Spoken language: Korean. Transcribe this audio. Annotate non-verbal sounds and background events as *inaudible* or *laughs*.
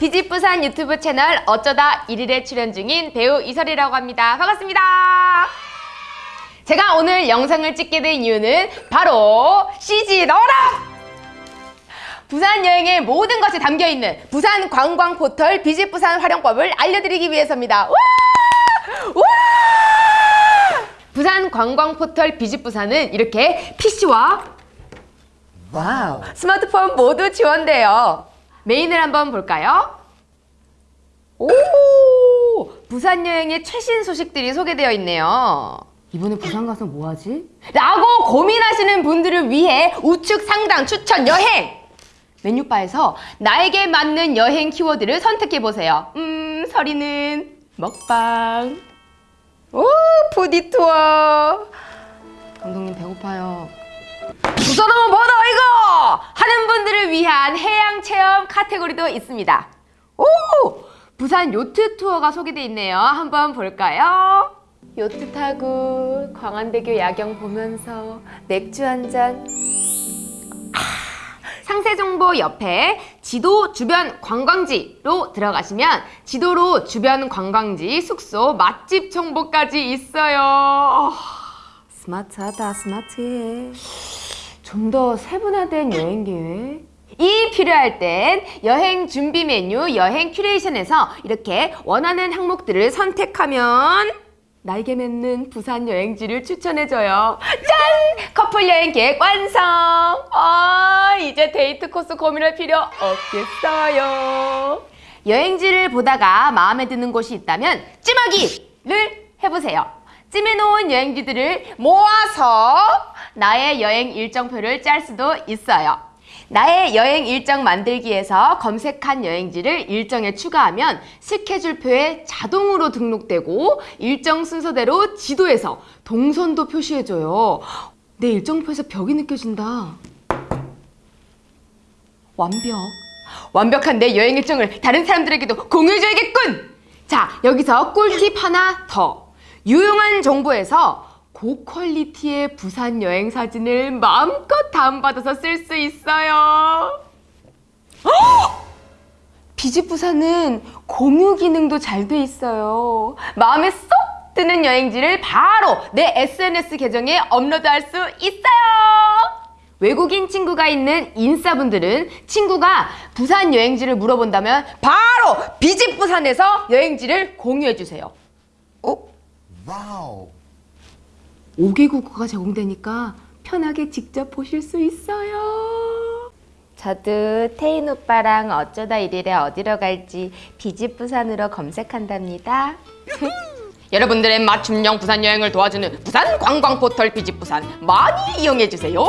비집부산 유튜브 채널 어쩌다 1일에 출연 중인 배우 이설이라고 합니다. 반갑습니다. 제가 오늘 영상을 찍게 된 이유는 바로 CG 너라! 부산 여행의 모든 것이 담겨있는 부산 관광 포털 비집부산 활용법을 알려드리기 위해서입니다. 와! 와! 부산 관광 포털 비집부산은 이렇게 PC와 Wow, 스마트폰 모두 지원돼요. main을 한번 볼까요? 오! 부산 여행의 최신 소식들이 소개되어 있네요. 이번에 부산 가서 뭐 하지? 라고 고민하시는 분들을 위해 우측 상단 추천 여행! menu bar에서 나에게 맞는 여행 키워드를 선택해 보세요. 음, 서리는 먹방. 오, foodie tour. 감독님 배고파요. 부산 한번 보다 이거! 하는 분들을 위한 해 양 체험 카테고리도 있습니다. 오! 부산 요트 투어가 소개돼 있네요. 한번 볼까요? 요트 타고 광안대교 야경 보면서 맥주 한 잔. 상세 정보 옆에 지도 주변 관광지로 들어가시면 지도로 주변 관광지, 숙소, 맛집 정보까지 있어요. 아, 스마트하다, 스마트해. 좀 더 세분화된 여행 계획? 이 필요할 땐 여행 준비 메뉴, 여행 큐레이션에서 이렇게 원하는 항목들을 선택하면 나에게 맞는 부산 여행지를 추천해줘요. 짠! 커플 여행 계획 완성! 아, 이제 데이트 코스 고민할 필요 없겠어요. 여행지를 보다가 마음에 드는 곳이 있다면 찜하기를 해보세요. 찜해놓은 여행지들을 모아서 나의 여행 일정표를 짤 수도 있어요. 나의 여행 일정 만들기에서 검색한 여행지를 일정에 추가하면 스케줄표에 자동으로 등록되고 일정 순서대로 지도에서 동선도 표시해줘요. 내 일정표에서 벽이 느껴진다. 완벽. 완벽한 내 여행 일정을 다른 사람들에게도 공유해줘야겠군! 자, 여기서 꿀팁 하나 더. 유용한 정보에서 고퀄리티의 부산 여행 사진을 마음껏 다운받아서 쓸 수 있어요. 비집 부산은 공유 기능도 잘 돼 있어요. 마음에 쏙 드는 여행지를 바로 내 SNS 계정에 업로드할 수 있어요. 외국인 친구가 있는 인싸분들은 친구가 부산 여행지를 물어본다면 바로 Visit Busan에서 여행지를 공유해 주세요. 어? 와우. 5개 국어가 제공되니까 편하게 직접 보실 수 있어요. 저도 태인 오빠랑 어쩌다 일일에 어디로 갈지 Visit Busan으로 검색한답니다. *laughs* 여러분들의 맞춤형 부산 여행을 도와주는 부산 관광 포털 Visit Busan 많이 이용해 주세요.